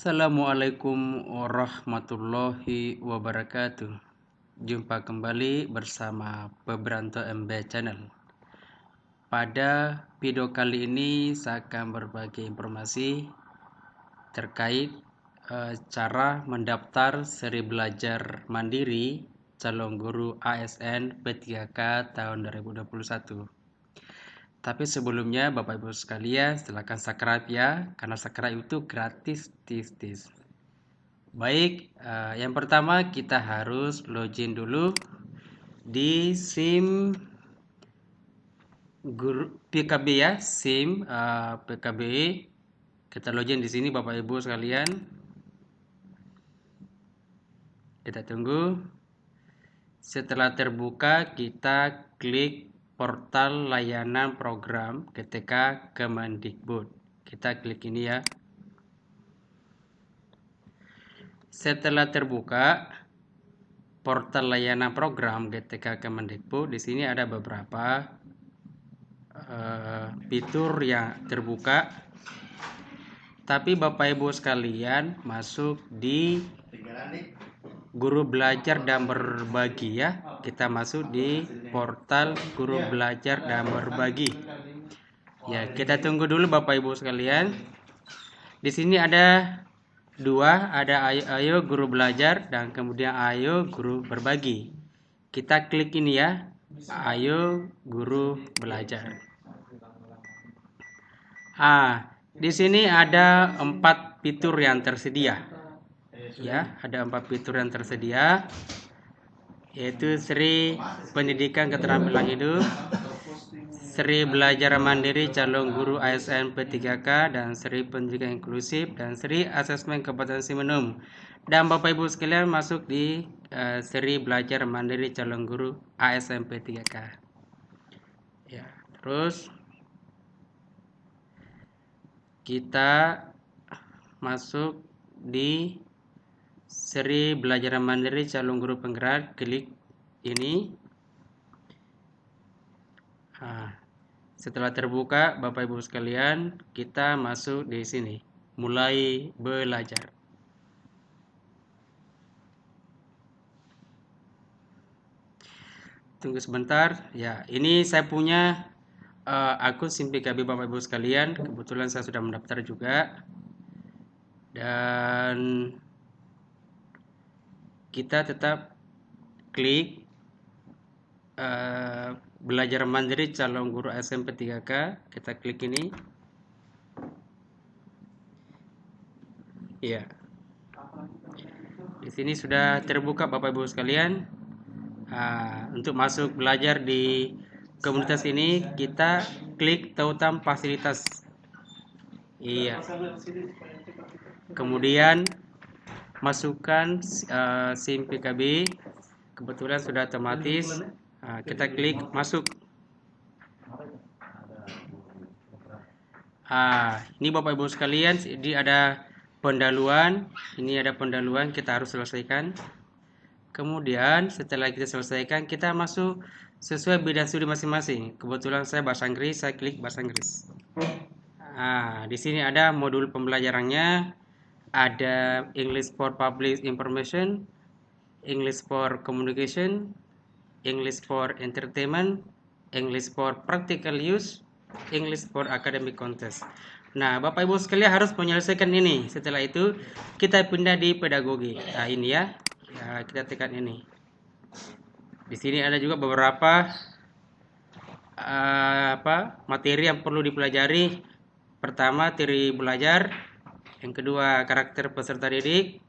Assalamualaikum warahmatullahi wabarakatuh. Jumpa kembali bersama Pebranto MB Channel. Pada video kali ini saya akan berbagi informasi terkait uh, cara mendaftar seri belajar mandiri calon guru ASN P3K tahun 2021 tapi sebelumnya Bapak Ibu sekalian silakan subscribe ya karena subscribe itu gratis tis tis. Baik, uh, yang pertama kita harus login dulu di SIM guru PKB ya, SIM eh, PKB. Kita login di sini Bapak Ibu sekalian. Kita tunggu. Setelah terbuka kita klik portal layanan program ketika Kemendikbud. Kita klik ini ya. Setelah terbuka portal layanan program ketika Kemendikbud, di sini ada beberapa uh, fitur yang terbuka. Tapi Bapak Ibu sekalian masuk di guru belajar dan berbagi ya. Kita masuk di portal guru belajar dan berbagi. Ya, kita tunggu dulu Bapak Ibu sekalian. Di sini ada dua, ada ayo, ayo guru belajar dan kemudian ayo guru berbagi. Kita klik ini ya. Ayo guru belajar. Ah, di sini ada empat fitur yang tersedia ya ada empat fitur yang tersedia yaitu Sri Pendidikan Keterampilan Hidup Sri Belajar Mandiri Calon Guru ASN P3K dan Sri Pendidikan Inklusif dan Sri Asesmen Kompetensi Minum dan Bapak Ibu sekalian masuk di uh, Sri Belajar Mandiri Calon Guru ASN P3K ya terus kita masuk di seri belajar mandiri calon guru penggerak klik ini. Nah, setelah terbuka Bapak Ibu sekalian kita masuk di sini. Mulai belajar. Tunggu sebentar. Ya ini saya punya uh, akun SIMPKB Bapak Ibu sekalian. Kebetulan saya sudah mendaftar juga. Dan kita tetap klik uh, belajar mandiri calon guru SMP 3K kita klik ini. Ya di sini sudah terbuka Bapak Ibu sekalian. Uh, untuk masuk belajar di komunitas ini kita klik tautan fasilitas. Iya. Kemudian masukkan uh, SIM PKB kebetulan sudah otomatis. Uh, kita klik masuk. Ah ini Bapak Ibu sekalian ini ada pendahuluan ini ada pendahuluan kita harus selesaikan. Kemudian setelah kita selesaikan kita masuk sesuai bidang studi masing-masing. Kebetulan saya bahasa Inggris saya klik bahasa Inggris. Nah di sini ada modul pembelajarannya ada English for Public Information, English for Communication, English for Entertainment, English for Practical Use, English for Academic Contest. Nah, Bapak Ibu sekalian harus menyelesaikan ini. Setelah itu, kita pindah di pedagogi. Nah, ini ya. Ya, kita tekan ini. Di sini ada juga beberapa uh, apa materi yang perlu dipelajari. Pertama, teori belajar, yang kedua, karakter peserta didik.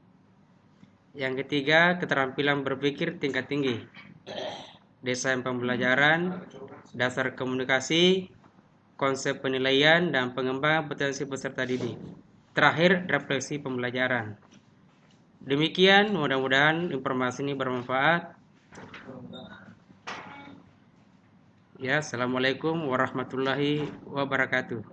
Yang ketiga, keterampilan berpikir tingkat tinggi. Desain pembelajaran, dasar komunikasi, konsep penilaian, dan pengembangan potensi peserta didik. Terakhir, refleksi pembelajaran. Demikian, mudah-mudahan informasi ini bermanfaat. Ya, Assalamualaikum warahmatullahi wabarakatuh.